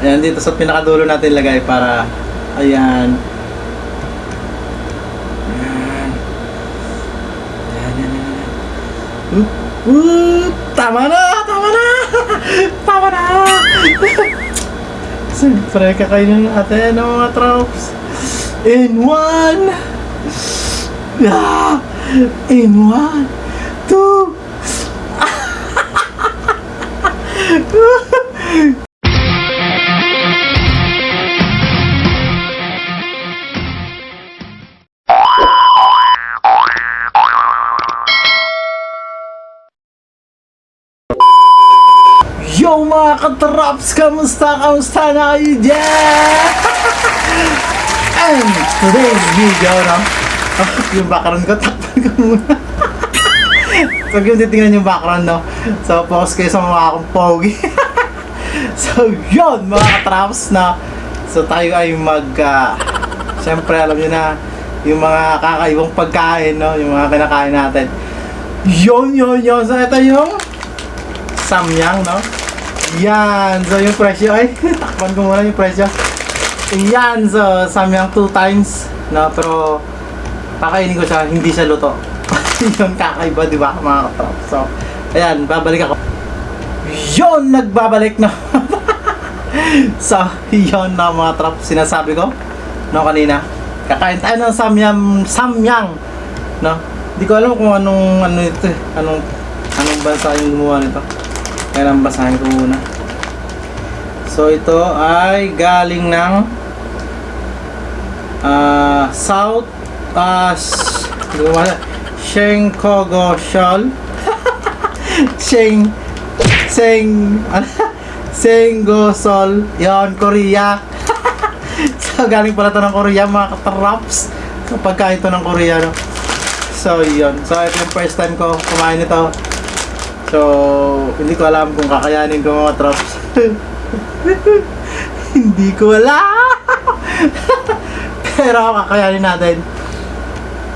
Ayan, dito sa pinakadulo natin lagay para, ayan. Ayan. Ayan, ayan, ayan. Oop, oop. Tama na! Tama na! Tama na! Siyempre, kakainin natin ng mga troops. In one! Ah! In one! Yo mga katraps! Kamusta? Kamusta na kayo dyan? And today's video, no? Oh, yung background ko, takpan ko muna. Huwag yung titingnan yung background, no? So, focus kayo sa mga akong pogi. so, yun, mga katraps, na So, tayo ay mag... ah, Siyempre, alam nyo na, yung mga kakaibang pagkain, no? Yung mga kinakain natin. Yun, yun, yun. So, ito yung samyang, no? Yan. So, yung presyo ay, takpan ko muna yung presyo. Yan. So, samyang two times, no? Pero, kakainin ko siya, hindi siya luto. yung kakaiba, di ba, mga katrap? So, ayan, babalik ako. Yon, nagbabalik na. so, yon na mga trap, sinasabi ko, no, kanina. Kakain tayo ng samyang, samyang, no? Hindi ko alam kung anong, ano ito, eh, anong, anong bansa yung gumawa nito. Kailan basahin ko muna. So, ito ay galing ng ah South uh, Shenkogo Shol Sheng Seng Senggosol yon Korea. So galing pala to ng Korea mga katraps. So pagkain to ng Korea no? So yon so ito yung first time ko kumain nito so hindi ko alam kung kakayanin ko mga traps hindi ko alam pero kakayanin natin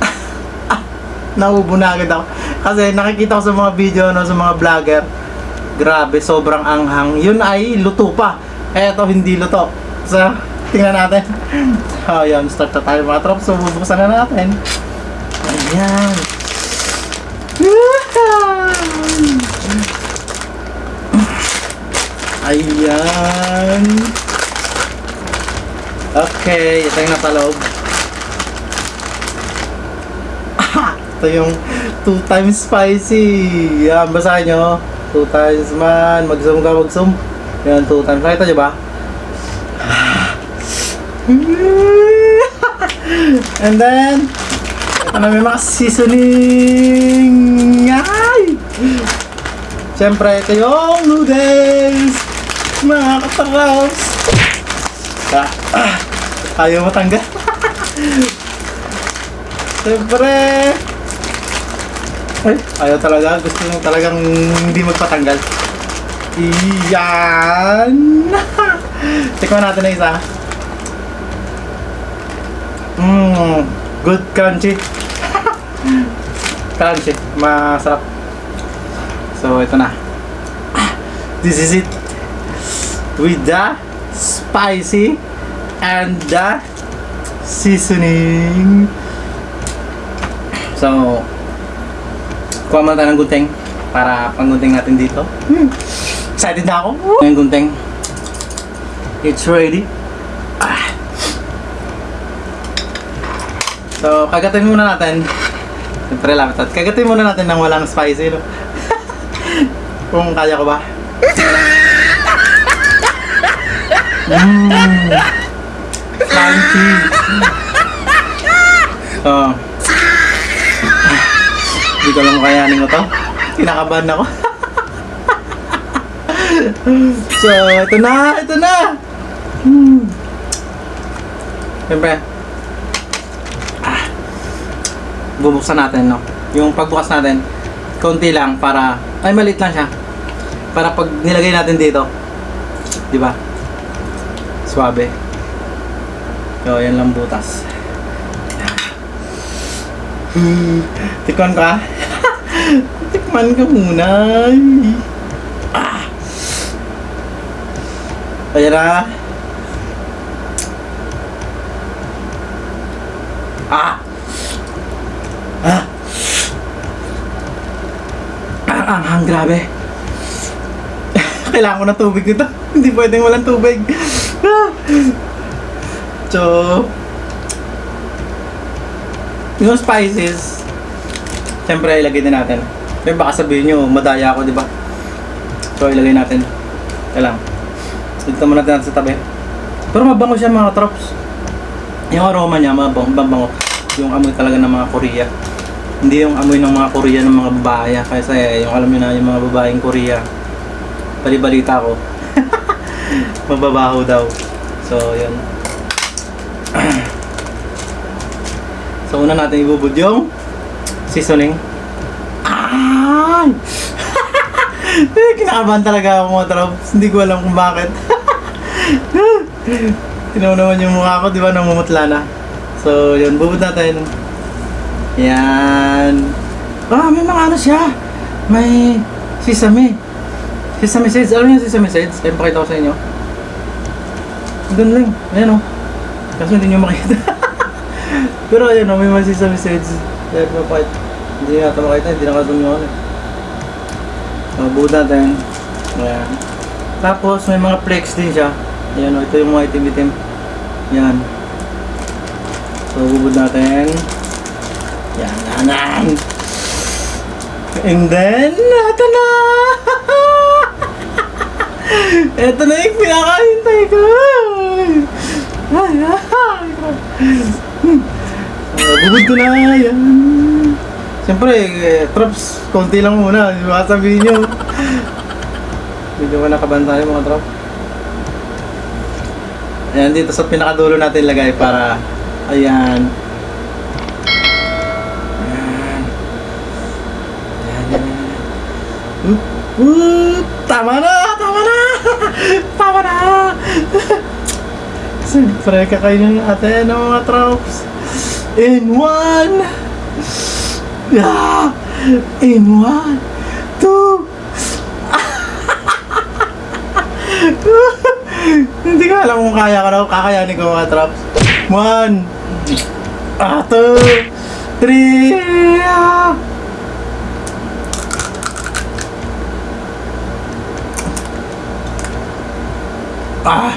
naubo na agad ako. Kasi nakikita ko sa mga video, no, sa mga vlogger, grabe, sobrang anghang. Yun ay luto pa. Eto, hindi luto. So, tingnan natin. So, yun, start na tayo mga trops. So, bubuksan na natin. Ayan. Ayan. Okay, ito yung nasa loob. Ito yung two times spicy. Yan, basahin nyo. Two times man. Mag-zoom ka, mag-zoom. Yan, two times. Nakita nyo ba? And then, ito na may mga seasoning. Ay! Siyempre, ito yung noodles. Mga kataraws. Ah, ah, ayaw matanggal. Siyempre, ay, ayaw talaga. Gusto mo talagang hindi magpatanggal. Iyan! Tikman natin na isa. Mmm, good crunchy. crunchy, masarap. So, ito na. This is it. With the spicy and the seasoning. So, kuha muna tayo ng gunting para panggunting natin dito. Hmm. Excited na ako. Yung gunting. It's ready. Ah. So, kagatin muna natin. Siyempre, lapit at kagatin muna natin ng walang spicy, no? Kung kaya ko ba. Mmm. Crunchy. So, hindi ko lang kayanin ko to. Kinakabahan ako. so, ito na! Ito na! Hmm. Siyempre, ah, bubuksan natin, no? Yung pagbukas natin, konti lang para, ay maliit lang siya. Para pag nilagay natin dito, di ba? Suabe. So, yan lang butas. Tikman ka? Tikman ka muna. Ah. Ayan na. Ah! Ah! Ang anghang, grabe. Kailangan ko ng tubig nito. Hindi pwedeng walang tubig. Ah! so, yung spices, siyempre ilagay din natin. Pero baka sabihin nyo, madaya ako, di ba? So, ilagay natin. Kailangan. Dito muna natin sa tabi. Pero mabango siya mga trops. Yung aroma niya, mabango, mabango. Yung amoy talaga ng mga Korea. Hindi yung amoy ng mga Korea ng mga babae. Kasi yung alam niyo na, yung mga babaeng Korea. Balibalita ko. Mababaho daw. So, yun. so, una natin ibubud yung seasoning. Ay! kinakabahan talaga ako mga trops. Hindi ko alam kung bakit. Tinaw naman yung mukha ko, di ba, namumutla na. So, yun, bubud natin. Yan. Ah, may mga ano siya. May sesame. Sesame seeds. Alam niyo sesame seeds? Kaya pakita ko sa inyo. Doon lang. Ayan o. Kaso hindi nyo makita. Pero ayan o, may mga sesame seeds. Kaya papakita. Hindi nga ito makita. Hindi nakatong yung ano. So, bubud natin. Ayan. Tapos, may mga flakes din siya. Ayan o, ito yung mga itim-itim. Yan. So, bubud natin. Yan, yan, yan. And then, ito na! Ito na yung pinakahintay ko! Ay, ay! So, bubud ko na, yan. Siyempre, eh, traps, konti lang muna. Baka sabihin nyo. Medyo ka nakabantay mga traps. Ayan, dito sa pinakadulo natin lagay para, ayan. Ayan. Ayan, ayan, ayan. Oop, oop, tama na, tama na, tama na. Siyempre, kakainin natin ng mga tropes. In one. Yeah. In one. Two. Hindi ko alam kung kaya ko na kakayanin ko mga traps. One. Ah, two. Three. Ah. Ah.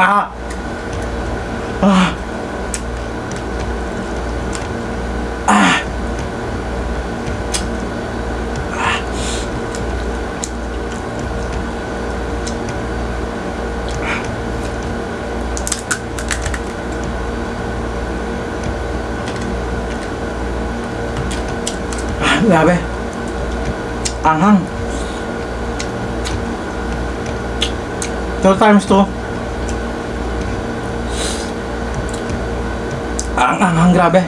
Ah. Ah. Ah. Ah, grabe. Anghang. Two times to. Ang anghang, grabe.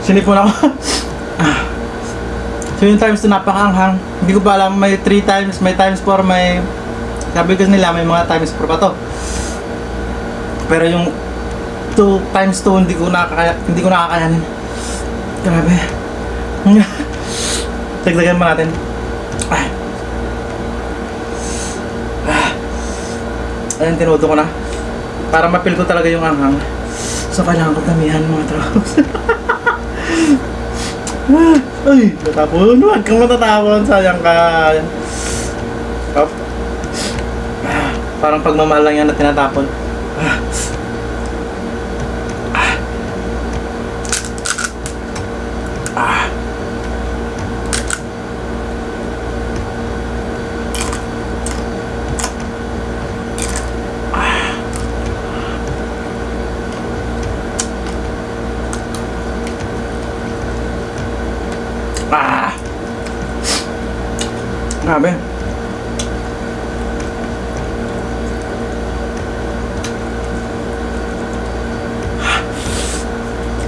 Sinipon ako. Ah. so yung times 2 napakaanghang. Hindi ko pa alam may 3 times, may times 4, may sabi ko nila may mga times 4 pa to. Pero yung 2 times 2 hindi ko nakakaya, hindi ko nakakayanin. Grabe. Dagdagan pa natin. Ah. Ah. Ayun, tinuto ko na. Para mapil ko talaga yung anghang. So, kailangan ko tamihan mga. Ah, Ay, natapon. Huwag kang matatapon. Sayang ka. Up. Parang pagmamahal lang yan na tinatapon. Grabe.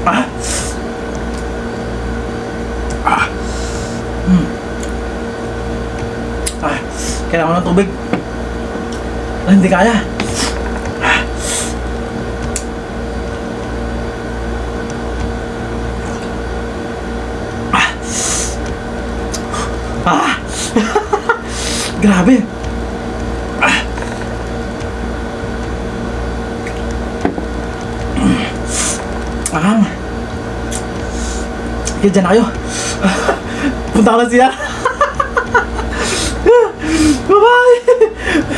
Ah! Ah! Hmm. Ah! Kailangan ko ng tubig. Hindi kaya. Grabe. Ah. Ah. Kaya dyan na kayo. Punta ko na siya. Bye-bye!